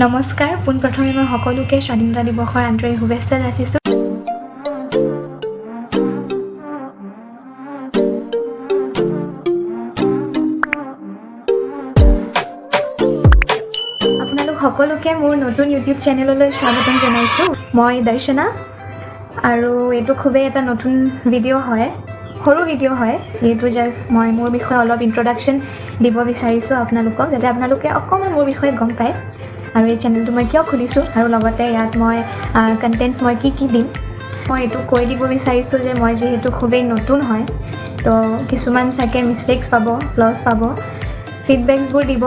নমস্কাৰ পোনপ্ৰথমে মই সকলোকে স্বাধীনতা দিৱসৰ আন্তৰিক শুভেচ্ছা আপোনালোক সকলোকে মোৰ নতুন ইউটিউব চেনেললৈ স্বাগতম জনাইছোঁ। মই দৰ্শনা আৰু এইটো খুবেই এটা নতুন ভিডিঅ' হয় সৰু ভিডিঅ' হয়। এইটো জাষ্ট মই মোৰ বিষয়ে অলপ ইণ্ট্ৰডাকশ্যন দিব বিচাৰিছোঁ আপোনালোকক যাতে আপোনালোকে অকণমান মোৰ বিষয়ে গম পায়। আৰু এই চেনেলটো মই কিয় খুলিছোঁ আৰু লগতে ইয়াত মই কণ্টেণ্টছ মই কি কি দিম মই এইটো কৈ দিব বিচাৰিছোঁ যে মই যিহেতু খুবেই নতুন হয় তো কিছুমান চাগে মিষ্টেক্স পাব ফ্লছ পাব ফিডবেকছবোৰ দিব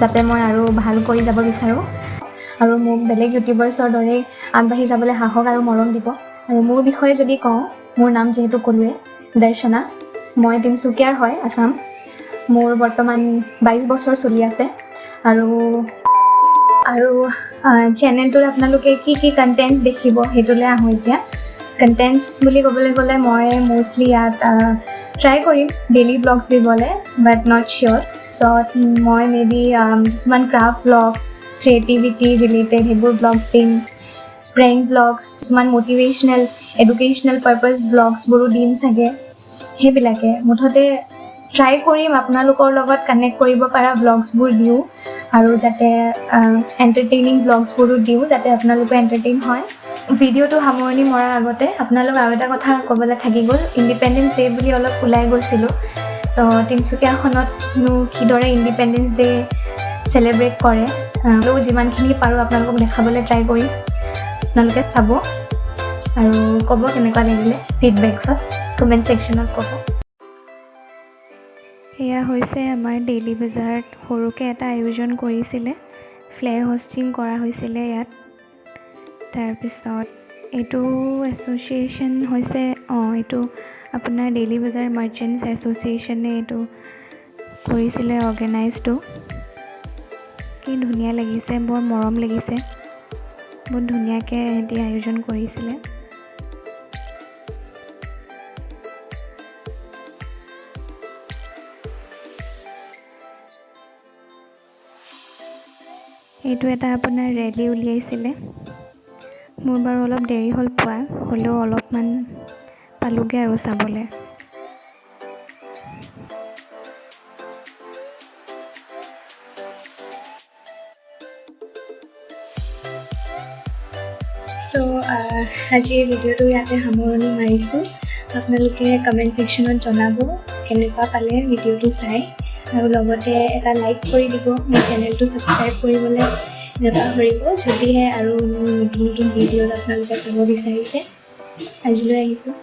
যাতে মই আৰু ভাল কৰি যাব বিচাৰোঁ। আৰু মোক বেলেগ ইউটিউবাৰ্ছৰ দৰেই আগবাঢ়ি যাবলৈ সাহস আৰু মৰম দিব। আৰু মোৰ বিষয়ে যদি কওঁ মোৰ নাম যিহেতু ক'লোৱে দৰ্শনা মই তিনিচুকীয়াৰ হয় আছাম। মোৰ বৰ্তমান বাইছ বছৰ চলি আছে। আৰু আৰু চেনেলটোত আপোনালোকে কি কি কণ্টেণ্টছ দেখিব সেইটোলৈ আহোঁ এতিয়া। কণ্টেণ্টছ বুলি ক'বলৈ গ'লে মই মষ্টলি ইয়াত ট্ৰাই কৰিম ডেইলি ব্লগছ দিবলৈ বাট নট চিয়'ৰ পিছত মই মে বি কিছুমান ক্ৰাফ্ট ব্লগ ক্ৰিয়েটিভিটি ৰিলেটেড সেইবোৰ ব্লগছ দিম। প্ৰেংক ব্লগছ কিছুমান মটিভেশ্যনেল এডুকেশ্যনেল পাৰপাছ ব্লগছবোৰো দিম চাগে। সেইবিলাকে। মুঠতে ট্ৰাই কৰিম আপোনালোকৰ লগত কানেক্ট কৰিব পৰা ব্লগছবোৰ দিওঁ আৰু যাতে এণ্টাৰটেইনিং ব্লগছবোৰো দিওঁ যাতে আপোনালোকে এণ্টাৰটেইন হয়। ভিডিঅ'টো সামৰণি মৰাৰ আগতে আপোনালোক আৰু এটা কথা ক'বলৈ থাকি গ'ল ইণ্ডিপেণ্ডেঞ্চ ডে' বুলি অলপ ওলাই গৈছিলোঁ। তো তিনিচুকীয়াখনতনো কিদৰে ইণ্ডিপেণ্ডেঞ্চ ডে' চেলিব্ৰেট কৰে আৰু যিমানখিনি পাৰোঁ আপোনালোকক দেখাবলৈ ট্ৰাই কৰিম। আপোনালোকে চাব। আৰু ক'ব কেনেকুৱা লাগিলে ফিডবেকছত কমেণ্ট ছেকশ্যনত ক'ব। এয়া হৈছে আমাৰ ডেইলি বজাৰত সৰুকৈ এটা আয়োজন কৰিছিলে। ফ্লেগ হোষ্টিং কৰা হৈছিলে ইয়াত। তাৰপিছত এইটো এছ'চিয়েশ্যন হৈছে অঁ এইটো আপোনাৰ ডেইলি বজাৰ মাৰ্চেণ্টছ এছ'চিয়েশ্যনে এইটো কৰিছিলে অৰ্গেনাইজটো। কি ধুনীয়া লাগিছে বৰ মৰম লাগিছে। বহুত ধুনীয়াকৈ সিহঁতি আয়োজন কৰিছিলে। এইটো এটা আপোনাৰ ৰেলী উলিয়াইছিলে। মোৰ বাৰু অলপ দেৰি হ'ল পোৱা হ'লেও অলপমান পালোগৈ আৰু চাবলৈ। চ' আজিৰ ভিডিঅ'টো ইয়াতে সামৰণি মাৰিছোঁ। আপোনালোকে কমেণ্ট ছেকশ্যনত জনাব কেনেকুৱা পালে ভিডিঅ'টো চাই। আৰু লগতে এটা লাইক কৰি দিব মোৰ চেনেলটো ছাবস্ক্ৰাইব কৰিবলৈ নাপাহৰিব। যদিহে আৰু নতুন নতুন ভিডিঅ'ত আপোনালোকে চাব বিচাৰিছে আজিলৈ আহিছোঁ।